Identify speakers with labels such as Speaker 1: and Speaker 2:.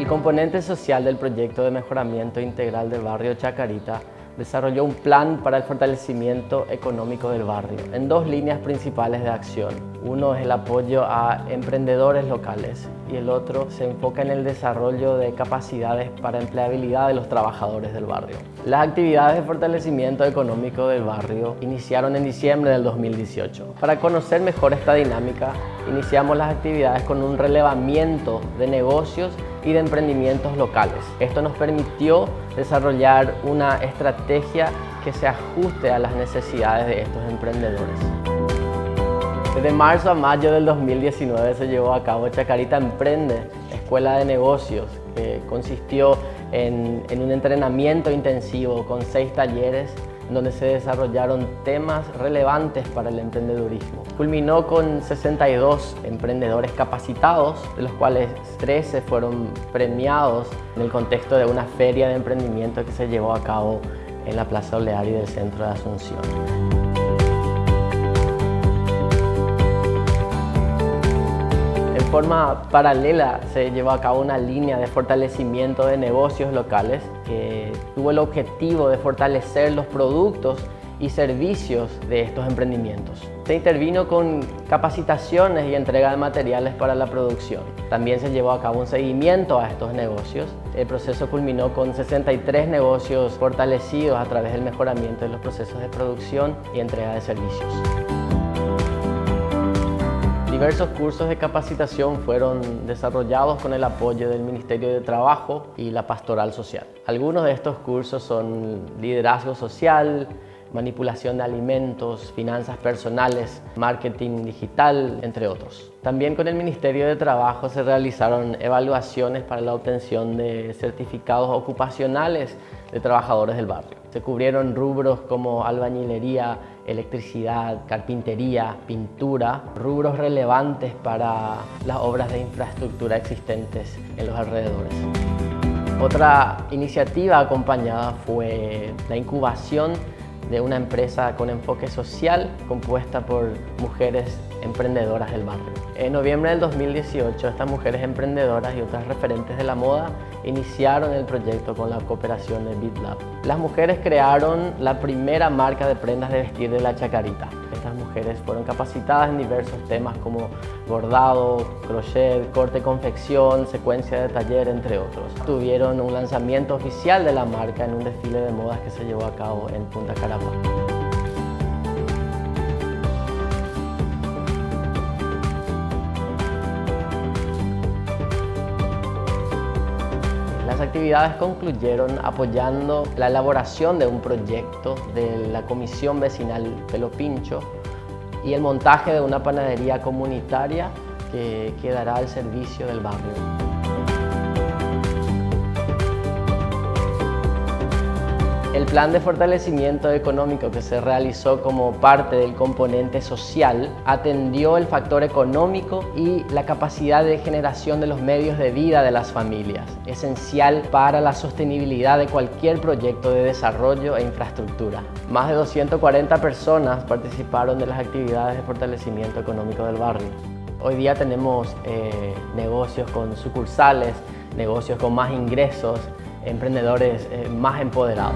Speaker 1: El componente social del proyecto de mejoramiento integral del barrio Chacarita desarrolló un plan para el fortalecimiento económico del barrio en dos líneas principales de acción. Uno es el apoyo a emprendedores locales y el otro se enfoca en el desarrollo de capacidades para empleabilidad de los trabajadores del barrio. Las actividades de fortalecimiento económico del barrio iniciaron en diciembre del 2018. Para conocer mejor esta dinámica, iniciamos las actividades con un relevamiento de negocios y de emprendimientos locales. Esto nos permitió desarrollar una estrategia que se ajuste a las necesidades de estos emprendedores. Desde marzo a mayo del 2019 se llevó a cabo Chacarita Emprende, Escuela de Negocios, que consistió en, en un entrenamiento intensivo con seis talleres donde se desarrollaron temas relevantes para el emprendedurismo. Culminó con 62 emprendedores capacitados, de los cuales 13 fueron premiados en el contexto de una feria de emprendimiento que se llevó a cabo en la Plaza Oleari del centro de Asunción. Forma paralela se llevó a cabo una línea de fortalecimiento de negocios locales que tuvo el objetivo de fortalecer los productos y servicios de estos emprendimientos. Se intervino con capacitaciones y entrega de materiales para la producción. También se llevó a cabo un seguimiento a estos negocios. El proceso culminó con 63 negocios fortalecidos a través del mejoramiento de los procesos de producción y entrega de servicios. Diversos cursos de capacitación fueron desarrollados con el apoyo del Ministerio de Trabajo y la Pastoral Social. Algunos de estos cursos son liderazgo social, manipulación de alimentos, finanzas personales, marketing digital, entre otros. También con el Ministerio de Trabajo se realizaron evaluaciones para la obtención de certificados ocupacionales de trabajadores del barrio. Se cubrieron rubros como albañilería, electricidad, carpintería, pintura, rubros relevantes para las obras de infraestructura existentes en los alrededores. Otra iniciativa acompañada fue la incubación de una empresa con enfoque social compuesta por mujeres emprendedoras del barrio. En noviembre del 2018, estas mujeres emprendedoras y otras referentes de la moda iniciaron el proyecto con la cooperación de BitLab. Las mujeres crearon la primera marca de prendas de vestir de la Chacarita. Estas mujeres fueron capacitadas en diversos temas como bordado, crochet, corte confección, secuencia de taller, entre otros. Tuvieron un lanzamiento oficial de la marca en un desfile de modas que se llevó a cabo en Punta Carapa. Actividades concluyeron apoyando la elaboración de un proyecto de la Comisión Vecinal Pelo Pincho y el montaje de una panadería comunitaria que quedará al servicio del barrio. El plan de fortalecimiento económico que se realizó como parte del componente social atendió el factor económico y la capacidad de generación de los medios de vida de las familias, esencial para la sostenibilidad de cualquier proyecto de desarrollo e infraestructura. Más de 240 personas participaron de las actividades de fortalecimiento económico del barrio. Hoy día tenemos eh, negocios con sucursales, negocios con más ingresos, emprendedores eh, más empoderados.